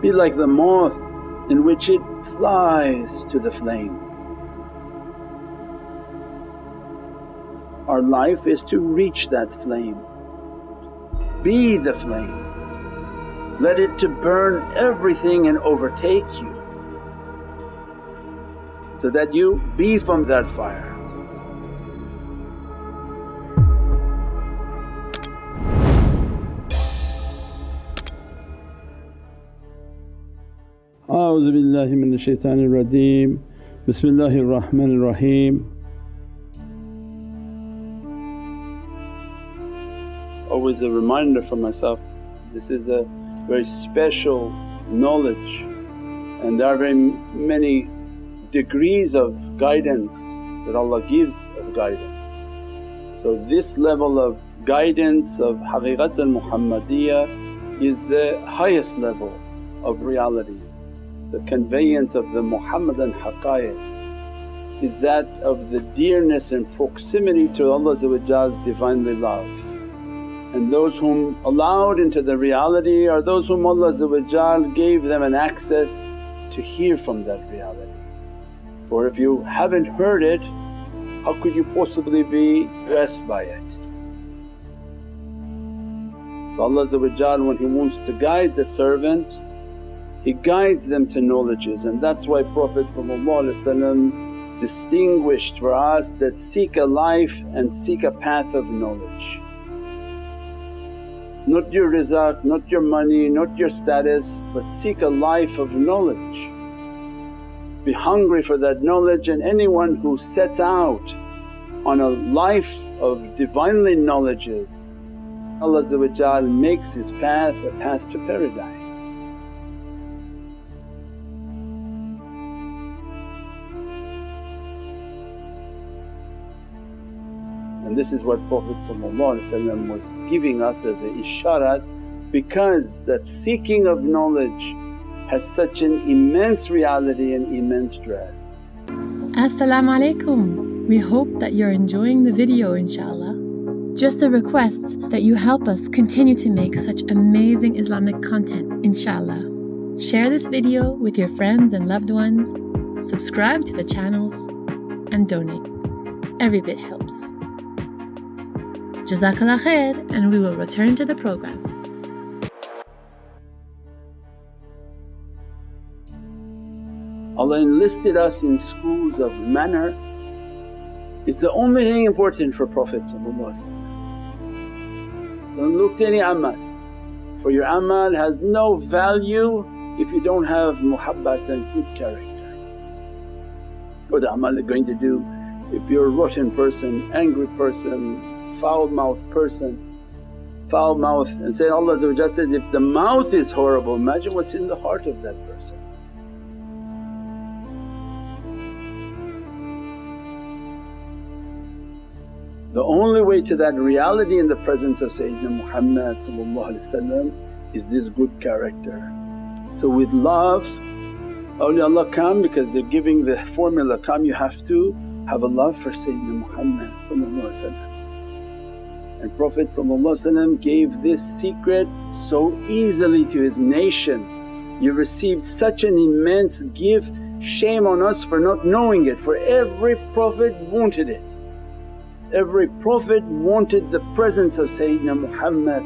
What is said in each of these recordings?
Be like the moth in which it flies to the flame. Our life is to reach that flame, be the flame. Let it to burn everything and overtake you so that you be from that fire. billahi minash shaitanir rajeem, bismillahir rahmanir raheem. Always a reminder for myself, this is a very special knowledge and there are very many degrees of guidance that Allah gives of guidance. So this level of guidance of Haqiqat al-Muhammadiyah is the highest level of reality. The conveyance of the Muhammadan haqqaiqs is that of the dearness and proximity to Allah's Divinely love. And those whom allowed into the reality are those whom Allah gave them an access to hear from that reality. For if you haven't heard it, how could you possibly be blessed by it? So Allah when He wants to guide the servant, He guides them to knowledges and that's why Prophet distinguished for us that seek a life and seek a path of knowledge. Not your rizq, not your money, not your status but seek a life of knowledge be hungry for that knowledge and anyone who sets out on a life of Divinely knowledges Allah makes his path a path to paradise. And this is what Prophet was giving us as a isharat because that seeking of knowledge has such an immense reality and immense dress. Assalamu alaikum. We hope that you're enjoying the video inshaAllah. Just a request that you help us continue to make such amazing Islamic content inshaAllah. Share this video with your friends and loved ones, subscribe to the channels and donate. Every bit helps. Jazakallah khair and we will return to the program. Allah enlisted us in schools of manner is the only thing important for Prophet Don't look to any amal for your amal has no value if you don't have muhabbat and good character. What amal are going to do if you're a rotten person, angry person, foul mouthed person, foul mouth and say Allah says, if the mouth is horrible imagine what's in the heart of that person. The only way to that reality in the presence of Sayyidina Muhammad is this good character. So with love awliyaullah come because they're giving the formula, come you have to have a love for Sayyidina Muhammad and Prophet gave this secret so easily to his nation. You received such an immense gift, shame on us for not knowing it for every Prophet wanted it. Every Prophet wanted the presence of Sayyidina Muhammad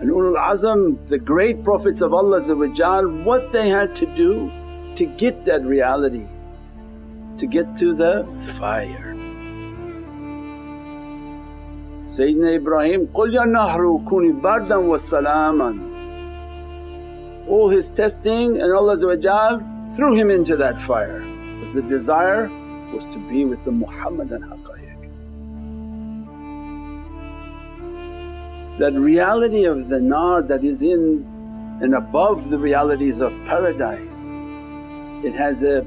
and ulul azam, the great Prophets of Allah what they had to do to get that reality, to get to the fire. Sayyidina Ibrahim, قُلْ يَا نَهْرُ كُونِ بَرْدًا وَسَلَامًا All his testing and Allah threw him into that fire. Was the desire was to be with the Muhammadan haqqaiq. That reality of the nar that is in and above the realities of paradise, it has a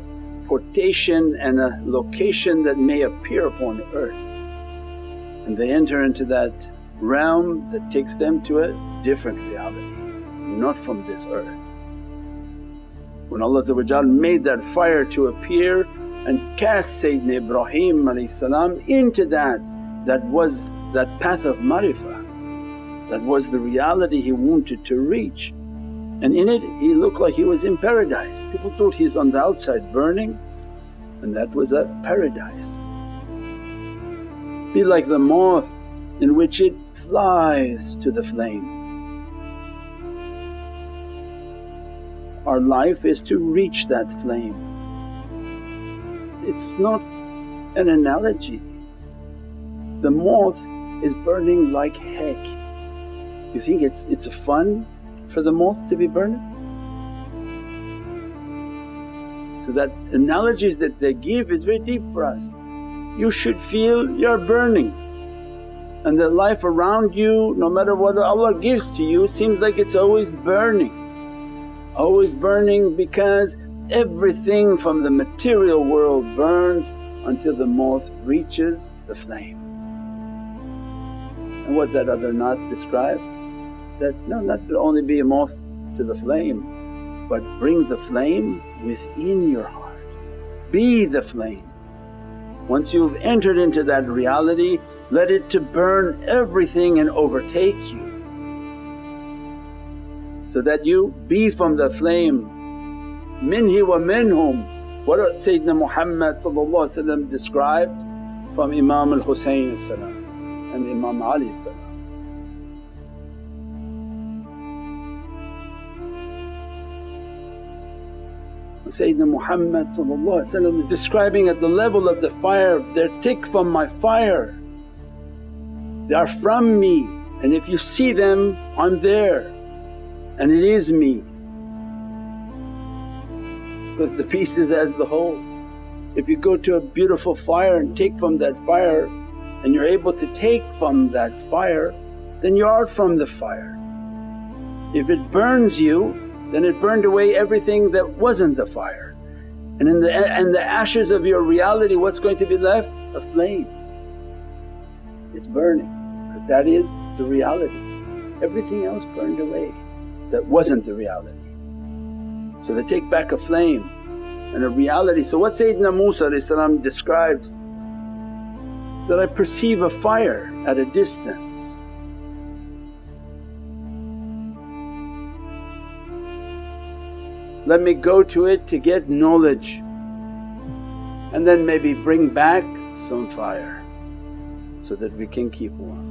portation and a location that may appear upon earth and they enter into that realm that takes them to a different reality, not from this earth. When Allah made that fire to appear and cast Sayyidina Ibrahim into that, that was that path of marifah, that was the reality he wanted to reach. and in it he looked like he was in paradise. People thought he's on the outside burning and that was a paradise. Be like the moth in which it flies to the flame. Our life is to reach that flame. It's not an analogy. The moth is burning like heck. You think it's, it's fun for the moth to be burning? So that analogies that they give is very deep for us. You should feel you're burning and the life around you no matter what Allah gives to you seems like it's always burning. Always burning because everything from the material world burns until the moth reaches the flame. And what that other Nat describes that no not only be a moth to the flame but bring the flame within your heart. Be the flame. Once you've entered into that reality let it to burn everything and overtake you. So that you be from the flame. Minhi wa minhum. What Sayyidina Muhammad described from Imam al-Husayn and Imam Ali Sayyidina Muhammad is describing at the level of the fire, they're tick from my fire, they are from me and if you see them I'm there and it is me because the piece is as the whole. If you go to a beautiful fire and take from that fire and you're able to take from that fire then you are from the fire. If it burns you then it burned away everything that wasn't the fire. And in the, and the ashes of your reality what's going to be left? A flame, it's burning because that is the reality. Everything else burned away that wasn't the reality. So they take back a flame and a reality. So what Sayyidina Musa describes that I perceive a fire at a distance let me go to it to get knowledge and then maybe bring back some fire so that we can keep warm.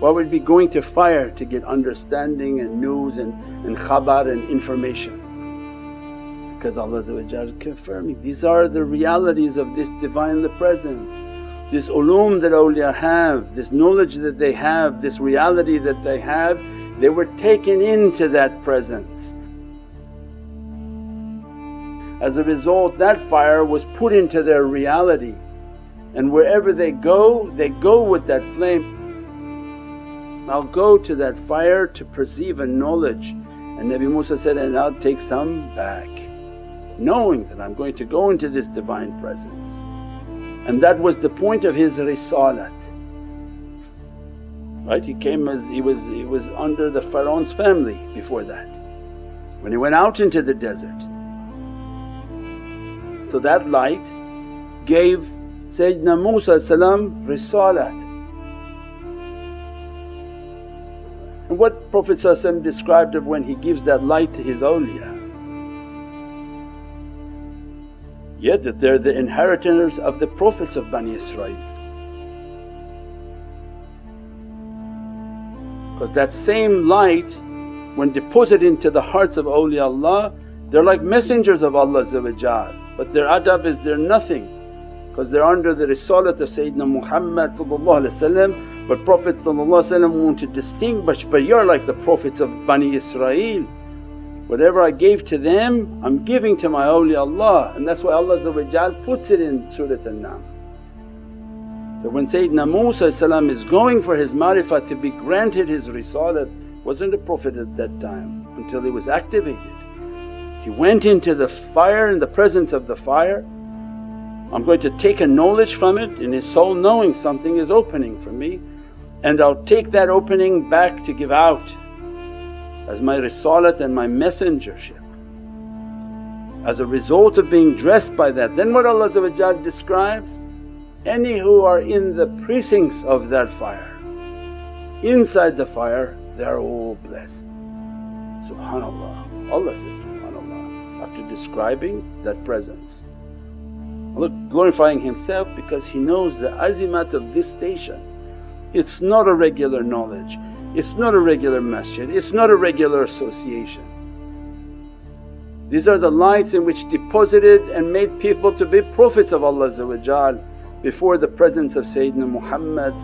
Why would be going to fire to get understanding and news and, and khabar and information? Because Allah is confirming, these are the realities of this Divine Presence. This ulum that awliya have, this knowledge that they have, this reality that they have they were taken into that presence. As a result that fire was put into their reality and wherever they go they go with that flame. I'll go to that fire to perceive a knowledge and Nabi Musa said, and I'll take some back knowing that I'm going to go into this Divine Presence. And that was the point of his risalat right? He came as he was, he was under the Pharaoh's family before that when he went out into the desert. So that light gave Sayyidina Musa risalat. And what Prophet described of when he gives that light to his awliya. Yet that they're the inheritors of the Prophets of Bani Israel. Because that same light when deposited into the hearts of awliyaullah they're like messengers of Allah but their adab is they're nothing because they're under the risalat of Sayyidina Muhammad but Prophet want to distinguish, but you're like the Prophets of Bani Israel. Whatever I gave to them I'm giving to my awliyaullah and that's why Allah puts it in Surat An-Naml. That when Sayyidina Musa is going for his marifah to be granted his risalat wasn't a prophet at that time until he was activated. He went into the fire in the presence of the fire, I'm going to take a knowledge from it in his soul knowing something is opening for me and I'll take that opening back to give out as my risalat and my messengership. As a result of being dressed by that then what Allah describes any who are in the precincts of that fire. Inside the fire they are all blessed. Subhanallah, Allah says Subhanallah after describing that presence. Allah glorifying Himself because He knows the azimat of this station. It's not a regular knowledge, it's not a regular masjid, it's not a regular association. These are the lights in which deposited and made people to be Prophets of Allah before the presence of Sayyidina Muhammad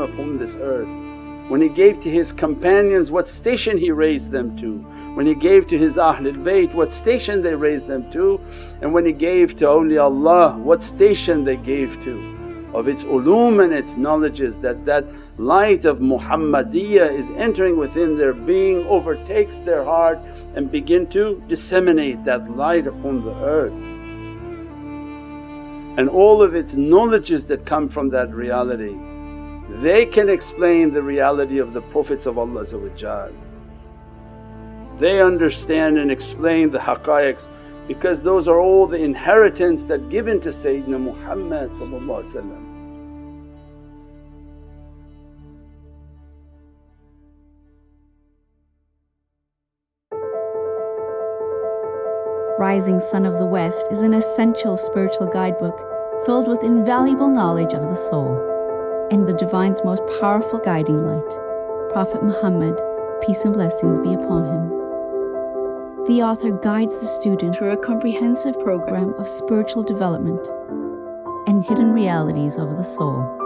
upon this earth. When He gave to His companions what station He raised them to, when He gave to His Ahlul Bayt what station they raised them to and when He gave to awliyaullah what station they gave to of its ulum and its knowledges that that light of Muhammadiyya is entering within their being, overtakes their heart and begin to disseminate that light upon the earth. And all of its knowledges that come from that reality, they can explain the reality of the Prophets of Allah They understand and explain the haqqaiqs because those are all the inheritance that given to Sayyidina Muhammad Rising Sun of the West is an essential spiritual guidebook filled with invaluable knowledge of the soul and the Divine's most powerful guiding light, Prophet Muhammad, peace and blessings be upon him. The author guides the student through a comprehensive program of spiritual development and hidden realities of the soul.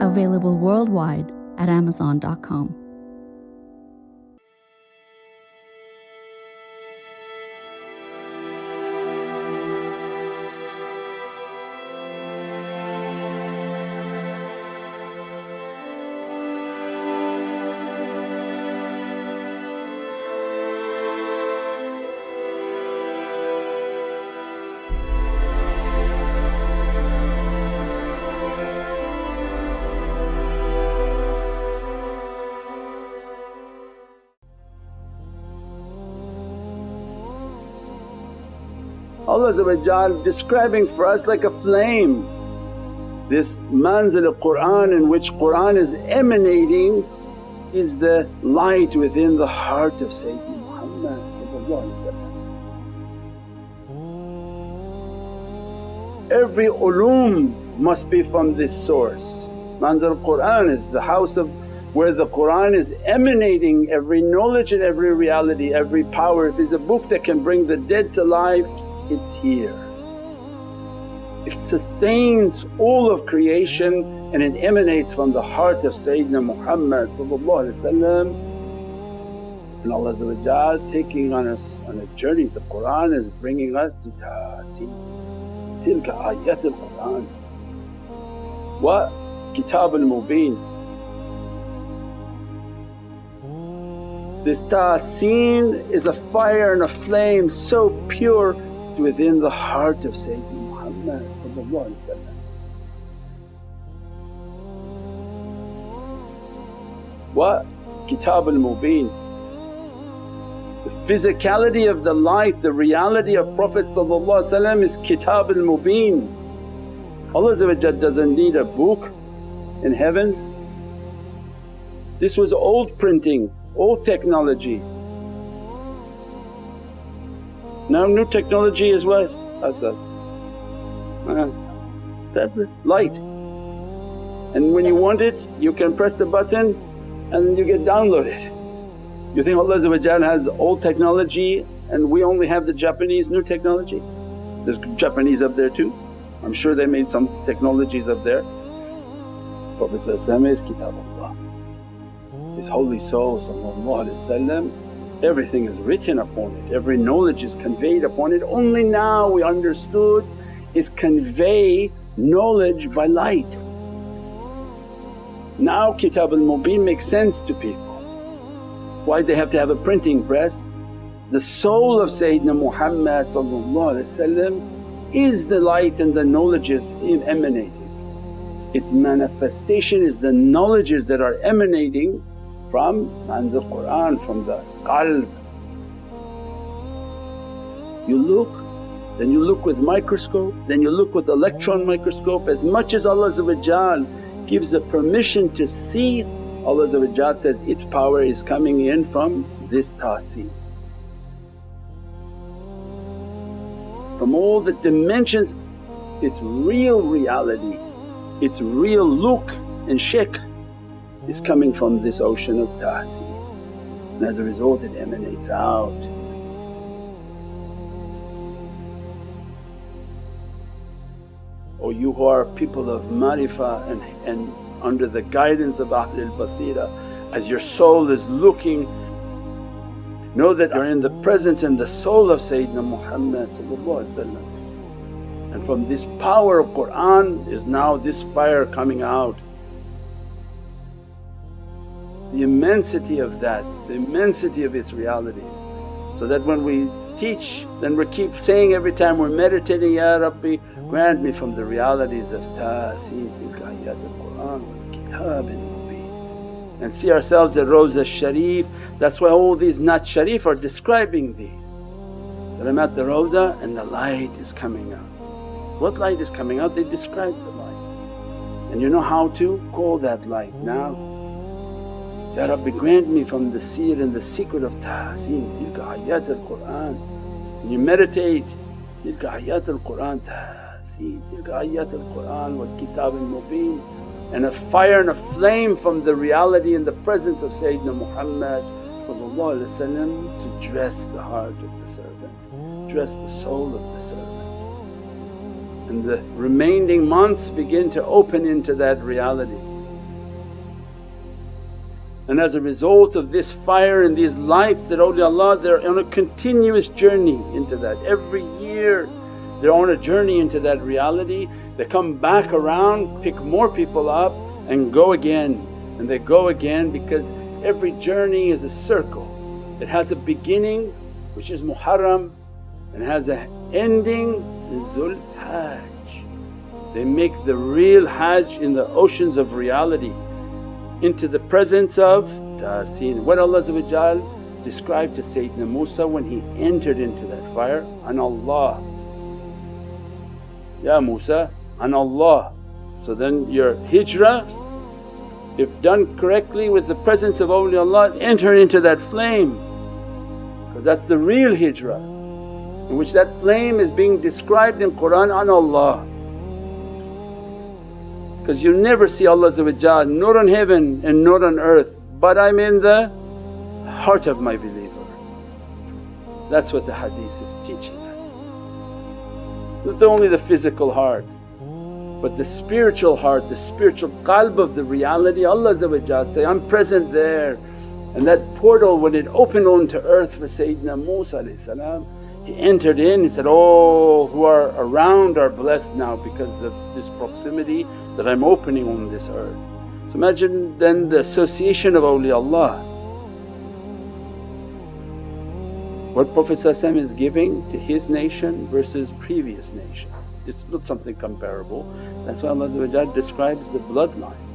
Available worldwide at Amazon.com. Allah describing for us like a flame. This manzil Qur'an in which Qur'an is emanating is the light within the heart of Sayyidina Muhammad Every ulum must be from this source. Manzil Qur'an is the house of where the Qur'an is emanating every knowledge and every reality, every power. If it's a book that can bring the dead to life it's here. It sustains all of creation and it emanates from the heart of Sayyidina Muhammad and Allah taking on us on a journey. The Qur'an is bringing us to ta'aseen, tilka ayat al-Qur'an. What? Kitab al-Mubeen. This ta'aseen is a fire and a flame so pure within the heart of Sayyidina Muhammad What? Kitab al-Mubeen. The physicality of the light, the reality of Prophet is Kitab al-Mubeen. Allah doesn't need a book in heavens. This was old printing, old technology. Now new technology is what? Asad? Uh, tablet, light. And when you want it you can press the button and you get downloaded. You think Allah has old technology and we only have the Japanese new technology? There's Japanese up there too. I'm sure they made some technologies up there. Prophet is Kitabullah. His holy soul everything is written upon it, every knowledge is conveyed upon it. Only now we understood is convey knowledge by light. Now Kitab al-Mubin makes sense to people. Why they have to have a printing press? The soul of Sayyidina Muhammad is the light and the knowledges emanating. Its manifestation is the knowledges that are emanating from manzil Qur'an, from the qalb. You look, then you look with microscope, then you look with electron microscope. As much as Allah gives a permission to see Allah says, its power is coming in from this tahseen. From all the dimensions its real reality, its real look and shakl is coming from this ocean of tahseen and as a result it emanates out. O you who are people of marifa and, and under the guidance of Ahlul Basira as your soul is looking know that you're in the presence and the soul of Sayyidina Muhammad and from this power of Qur'an is now this fire coming out. The immensity of that, the immensity of its realities. So that when we teach then we keep saying every time we're meditating, Ya Rabbi grant me from the realities of Tahseen ayat al-Qur'an wal kitab mubeen and see ourselves at Rawza Sharif. That's why all these Nat Sharif are describing these. That I'm at the Rawda and the light is coming out. What light is coming out? They describe the light. And you know how to call that light now. Ya Rabbi grant me from the seer and the secret of tahseen tilka ayat al-Qur'an. You meditate, tilka ayat al-Qur'an tahseen, tilka ayat al-Qur'an wal kitab al-mubeen and a fire and a flame from the reality and the presence of Sayyidina Muhammad to dress the heart of the servant, dress the soul of the servant and the remaining months begin to open into that reality. And as a result of this fire and these lights that awliyaullah they're on a continuous journey into that. Every year they're on a journey into that reality, they come back around, pick more people up and go again and they go again because every journey is a circle. It has a beginning which is Muharram and has an ending in Zul Hajj. They make the real Hajj in the oceans of reality into the presence of Tahseen. What Allah described to Sayyidina Musa when he entered into that fire, an Allah. Ya Musa, an Allah. So then your hijrah if done correctly with the presence of awliyaullah enter into that flame because that's the real hijrah in which that flame is being described in Qur'an an Allah. Because you never see Allah not on heaven and not on earth but I'm in the heart of my believer. That's what the hadith is teaching us. Not only the physical heart but the spiritual heart, the spiritual qalb of the reality Allah say, I'm present there. And that portal when it opened onto earth for Sayyidina Musa he entered in, he said, Oh who are around are blessed now because of this proximity that I'm opening on this earth. So imagine then the association of awliyaullah. What Prophet is giving to his nation versus previous nations. It's not something comparable. That's why Allah describes the bloodline.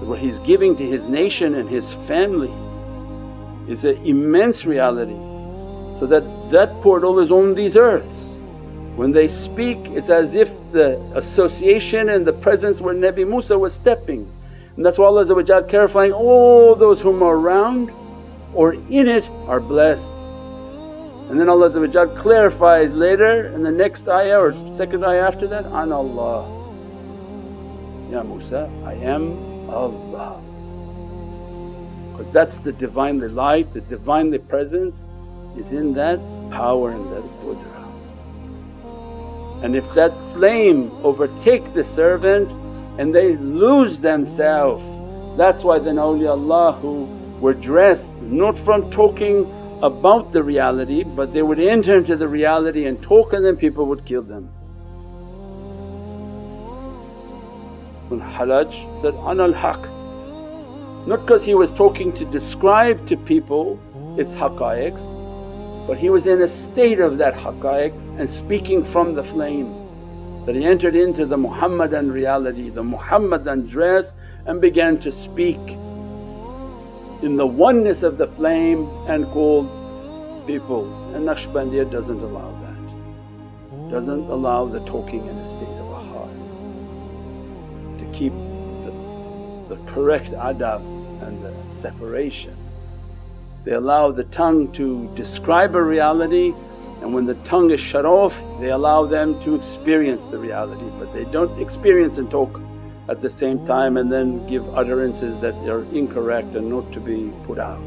What he's giving to his nation and his family is an immense reality so that that portal is on these earths. When they speak it's as if the association and the presence where Nabi Musa was stepping and that's why Allah clarifying all those whom are around or in it are blessed. And then Allah clarifies later in the next ayah or second ayah after that, An Allah. Ya Musa, I am Allah. Because that's the Divinely light, the Divinely presence is in that power and that qudra. And if that flame overtake the servant and they lose themselves, that's why then awliyaullah who were dressed not from talking about the reality but they would enter into the reality and talk and then people would kill them. When Hallaj said, Ana al-haq not because he was talking to describe to people its haqqaiqs but he was in a state of that haqqaiq and speaking from the flame that he entered into the Muhammadan reality, the Muhammadan dress and began to speak in the oneness of the flame and called people and Naqshbandiya doesn't allow that, doesn't allow the talking in a state of a heart to keep the the correct adab and the separation. They allow the tongue to describe a reality and when the tongue is shut off they allow them to experience the reality but they don't experience and talk at the same time and then give utterances that are incorrect and not to be put out.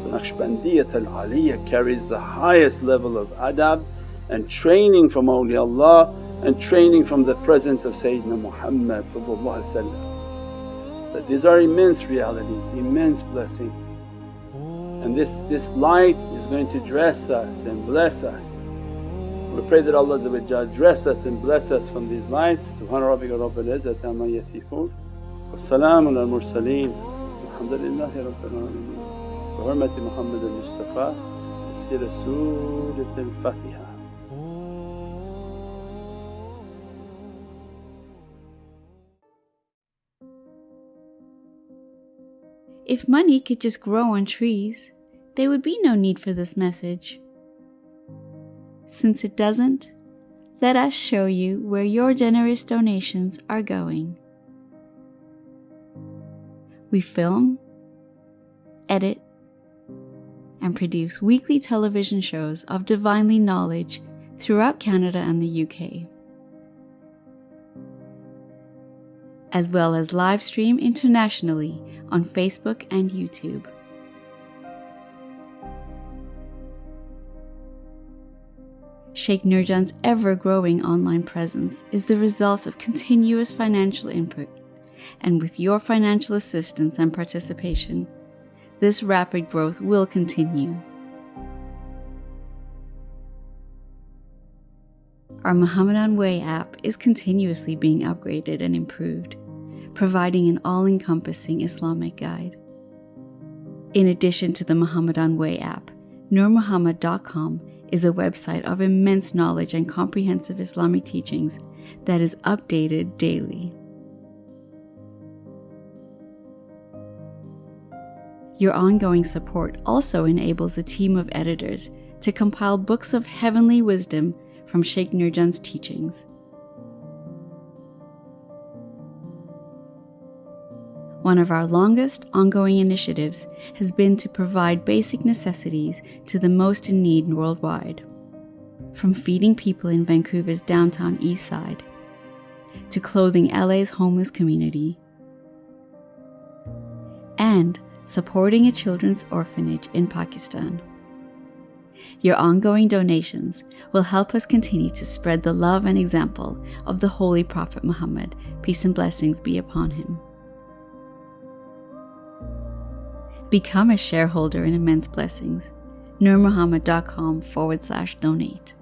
So Naqshbandiyat al-Aliyah carries the highest level of adab and training from awliyaullah and training from the presence of Sayyidina Muhammad that these are immense realities, immense blessings. And this, this light is going to dress us and bless us. We pray that Allah dress us and bless us from these lights. Subhana rabbika rabbil izzati amma yasifoon wa salaamun al mursaleen walhamdulillahi rabbil alameen. Bi hurmati Muhammad al Mustafa Sira Surat al Fatiha. If money could just grow on trees, there would be no need for this message. Since it doesn't, let us show you where your generous donations are going. We film, edit, and produce weekly television shows of divinely knowledge throughout Canada and the UK. As well as live stream internationally on Facebook and YouTube. Sheikh Nurjan's ever growing online presence is the result of continuous financial input, and with your financial assistance and participation, this rapid growth will continue. Our Muhammadan Way app is continuously being upgraded and improved, providing an all encompassing Islamic guide. In addition to the Muhammadan Way app, NurMuhammad.com is a website of immense knowledge and comprehensive Islamic teachings that is updated daily. Your ongoing support also enables a team of editors to compile books of heavenly wisdom from Sheikh Nurjan's teachings. One of our longest ongoing initiatives has been to provide basic necessities to the most in need worldwide. From feeding people in Vancouver's downtown east side, to clothing LA's homeless community, and supporting a children's orphanage in Pakistan. Your ongoing donations will help us continue to spread the love and example of the Holy Prophet Muhammad, peace and blessings be upon him. Become a shareholder in Immense Blessings. NurMuhammad.com forward slash donate.